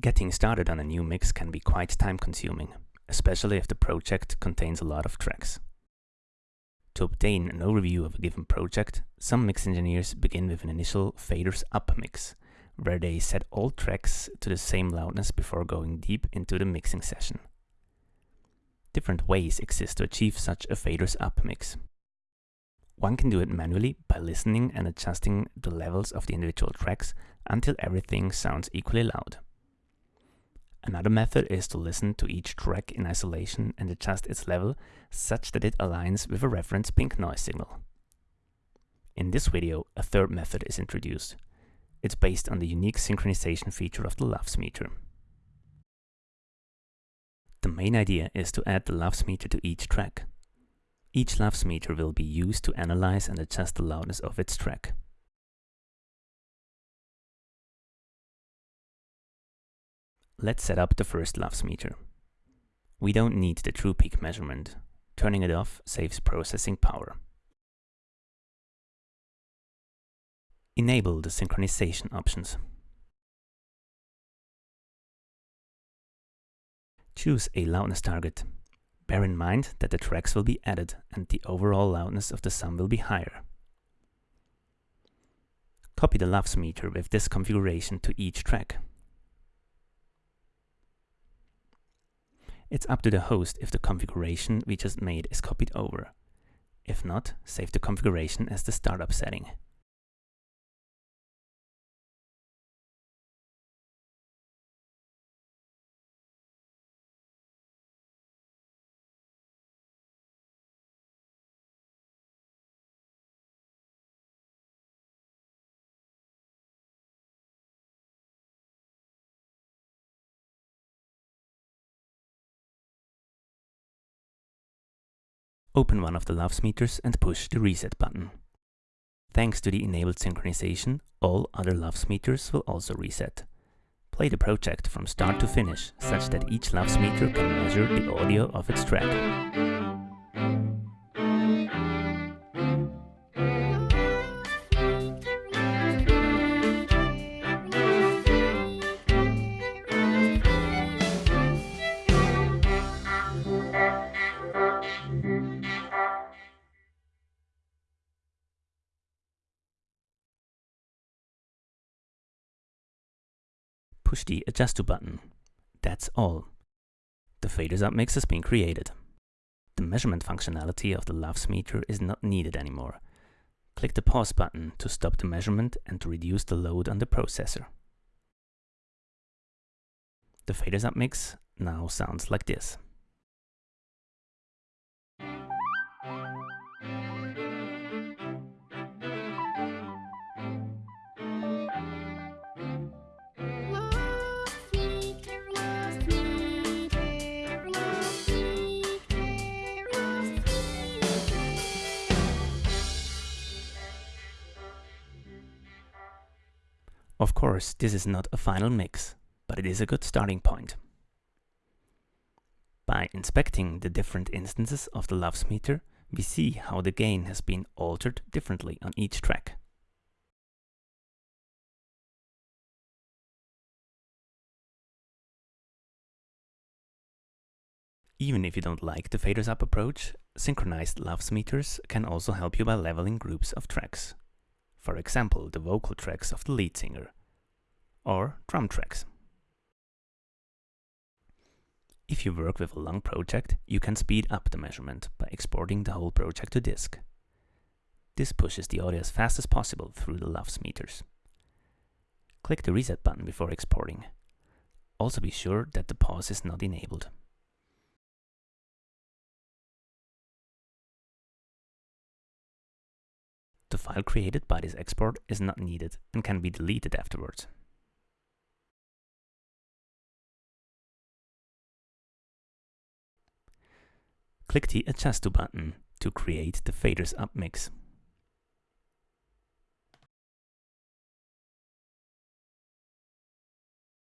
Getting started on a new mix can be quite time consuming, especially if the project contains a lot of tracks. To obtain an overview of a given project, some mix engineers begin with an initial faders up mix, where they set all tracks to the same loudness before going deep into the mixing session. Different ways exist to achieve such a faders up mix. One can do it manually by listening and adjusting the levels of the individual tracks until everything sounds equally loud. Another method is to listen to each track in isolation and adjust its level such that it aligns with a reference pink noise signal. In this video, a third method is introduced. It's based on the unique synchronization feature of the LUFS meter. The main idea is to add the LUFS meter to each track. Each LUFS meter will be used to analyze and adjust the loudness of its track. Let's set up the first LUFS meter. We don't need the true peak measurement. Turning it off saves processing power. Enable the synchronization options. Choose a loudness target. Bear in mind that the tracks will be added and the overall loudness of the sum will be higher. Copy the LUFS meter with this configuration to each track. It's up to the host if the configuration we just made is copied over. If not, save the configuration as the startup setting. Open one of the LUFS meters and push the reset button. Thanks to the enabled synchronization, all other LUFS meters will also reset. Play the project from start to finish, such that each LUFS meter can measure the audio of its track. Push the Adjust to button. That's all. The faders up mix has been created. The measurement functionality of the LUFS meter is not needed anymore. Click the pause button to stop the measurement and to reduce the load on the processor. The faders up mix now sounds like this. Of course, this is not a final mix, but it is a good starting point. By inspecting the different instances of the LUFS meter, we see how the gain has been altered differently on each track. Even if you don't like the faders up approach, synchronized LUFS meters can also help you by leveling groups of tracks for example the vocal tracks of the lead singer, or drum tracks. If you work with a long project, you can speed up the measurement by exporting the whole project to disk. This pushes the audio as fast as possible through the LUFS meters. Click the reset button before exporting. Also be sure that the pause is not enabled. The file created by this export is not needed and can be deleted afterwards. Click the Adjust to button to create the faders up mix.